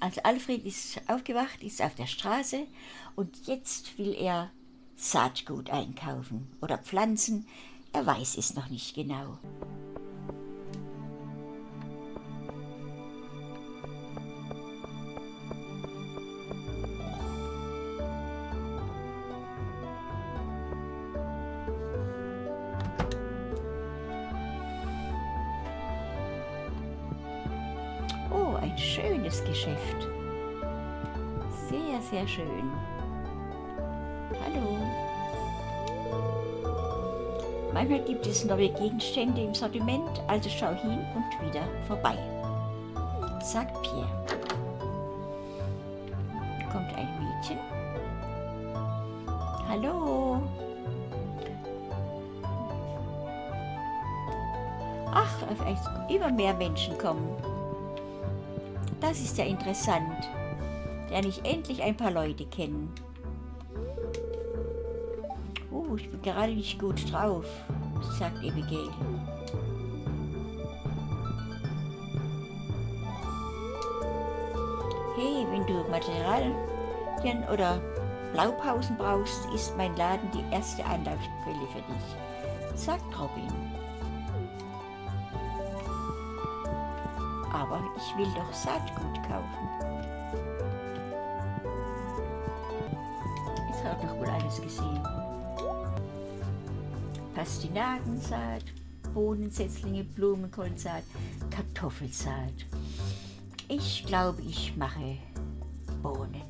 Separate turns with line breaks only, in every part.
Also Alfred ist aufgewacht, ist auf der Straße und jetzt will er Saatgut einkaufen oder Pflanzen. Er weiß es noch nicht genau. Ein schönes Geschäft. Sehr, sehr schön. Hallo. Manchmal gibt es neue Gegenstände im Sortiment, also schau hin und wieder vorbei, sagt Pierre. Kommt ein Mädchen. Hallo. Ach, immer mehr Menschen kommen. Das ist ja interessant. Lerne ich endlich ein paar Leute kennen. Oh, ich bin gerade nicht gut drauf, sagt Abigail. Hey, wenn du Materialien oder Blaupausen brauchst, ist mein Laden die erste Anlaufquelle für dich, sagt Robin. Aber ich will doch Saatgut kaufen. Jetzt hat doch wohl alles gesehen. Pastinakensaat, Bohnensetzlinge, Blumenkohlsaat, Kartoffelsaat. Ich glaube, ich mache Bohnen.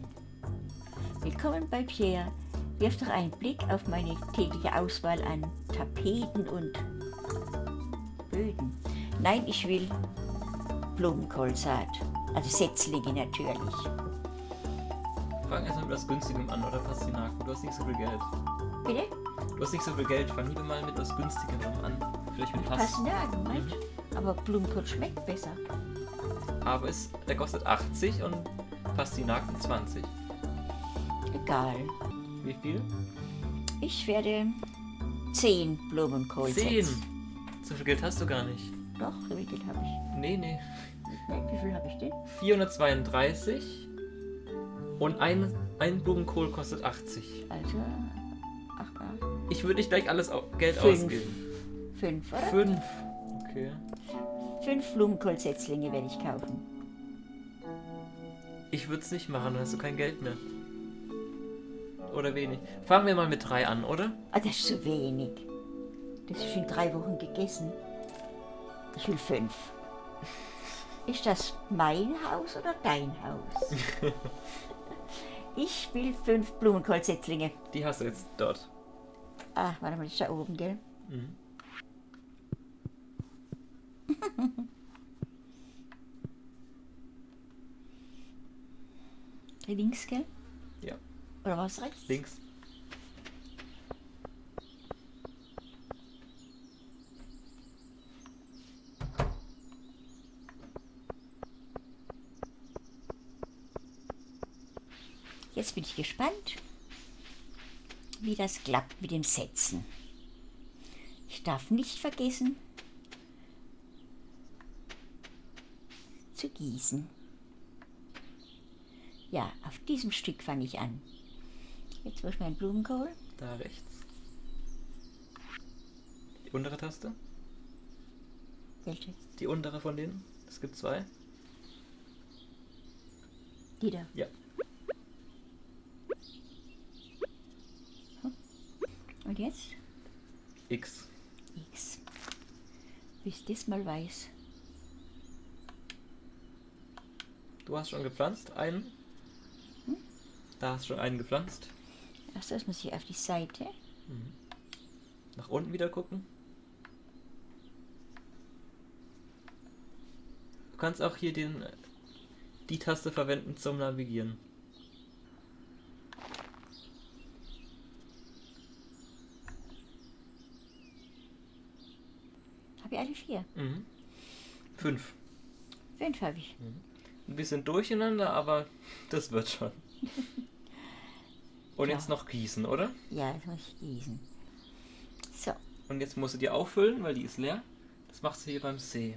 Willkommen bei Pierre. Wirf doch einen Blick auf meine tägliche Auswahl an Tapeten und Böden. Nein, ich will Blumenkohlsaat. Also Setzlinge natürlich.
Fang erstmal mit was Günstigem an, oder Pastinaken? Du hast nicht so viel Geld.
Bitte?
Du hast nicht so viel Geld. Fang lieber mal mit was Günstigem an. Vielleicht mit Past
Pastinaken, meinst du? Aber Blumenkohl schmeckt besser.
Aber es, der kostet 80 und Pastinaken 20.
Egal.
Wie viel?
Ich werde 10 Blumenkohl
10.
setzen.
So viel Geld hast du gar nicht.
Doch, so viel Geld habe ich.
Nee, nee.
Wie viel habe ich denn?
432 und ein, ein Blumenkohl kostet 80.
Also, ach, ach,
Ich würde nicht gleich alles Geld
Fünf.
ausgeben.
fünf, oder?
Fünf. Okay.
Fünf Blumenkohlsetzlinge werde ich kaufen.
Ich würde es nicht machen, dann hast du kein Geld mehr. Oder wenig. Fangen wir mal mit drei an, oder?
Ah, das ist zu wenig. Das ist in drei Wochen gegessen. Ich will fünf. Ist das mein Haus oder dein Haus? ich will fünf Blumenkohlsetzlinge.
Die hast du jetzt dort.
Ah, warte mal, das ist da oben, gell?
Mhm.
Links, gell?
Ja.
Oder was rechts?
Links.
Jetzt bin ich gespannt, wie das klappt mit dem Setzen. Ich darf nicht vergessen zu gießen. Ja, auf diesem Stück fange ich an. Jetzt wo ich meinen Blumenkohl.
Da rechts. Die untere Taste.
Welche?
Die untere von denen. Es gibt zwei.
Die da.
Ja.
Und jetzt?
X.
X. Bis das mal weiß.
Du hast schon gepflanzt einen. Da hast du schon einen gepflanzt.
Erst das muss ich auf die Seite.
Nach unten wieder gucken. Du kannst auch hier den, die Taste verwenden zum Navigieren.
Habe ich alle vier?
Mhm. Fünf.
Fünf habe ich.
Ein bisschen durcheinander, aber das wird schon. Und
Ja.
jetzt noch gießen, oder?
Ja, das muss ich gießen. So,
Und jetzt musst du die auffüllen, weil die ist leer. Das machst du hier beim See.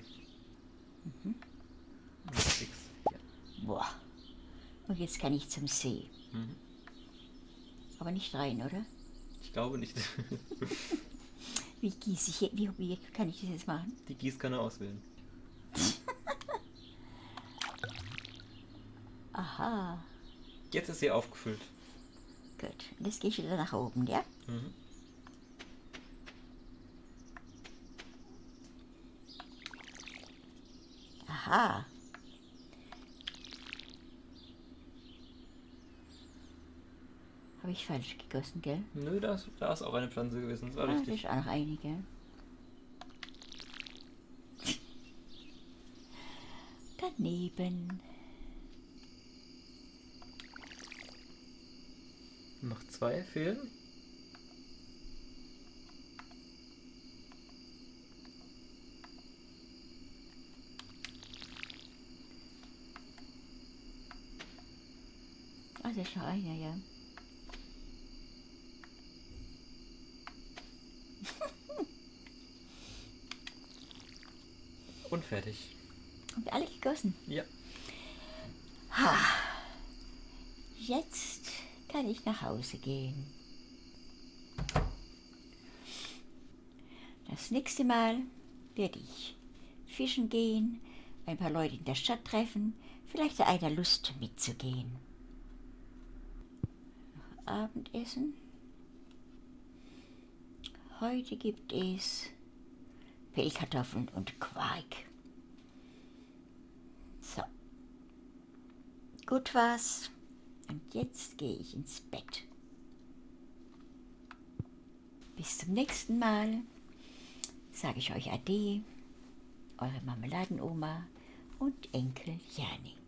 Mhm.
Ja.
boah. Und jetzt kann ich zum See.
Mhm.
Aber nicht rein, oder?
Ich glaube nicht.
Wie gieße ich, hier- wie, wie kann ich das jetzt machen?
Die Gießkanne auswählen.
Aha,
Jetzt ist sie aufgefüllt.
gut. Und jetzt gehe ich wieder nach oben, ja?
Mhm.
Aha. Habe ich falsch gegossen, gell?
Nö, da ist, da ist auch eine Pflanze gewesen. Das war
Ah, da
richtig.
ist auch noch einige. Daneben.
Noch zwei fehlen.
Ah, da ist noch einer, ja.
Und fertig.
Und alle gegossen.
Ja.
Jetzt kann ich nach Hause gehen. Das nächste Mal werde ich fischen gehen, ein paar Leute in der Stadt treffen, vielleicht hat einer Lust mitzugehen. Abendessen. Heute gibt es Pellkartoffeln und Quark. So. Gut war's. Und jetzt gehe ich ins Bett. Bis zum nächsten Mal sage ich euch Ade, eure Marmeladenoma und Enkel Jani.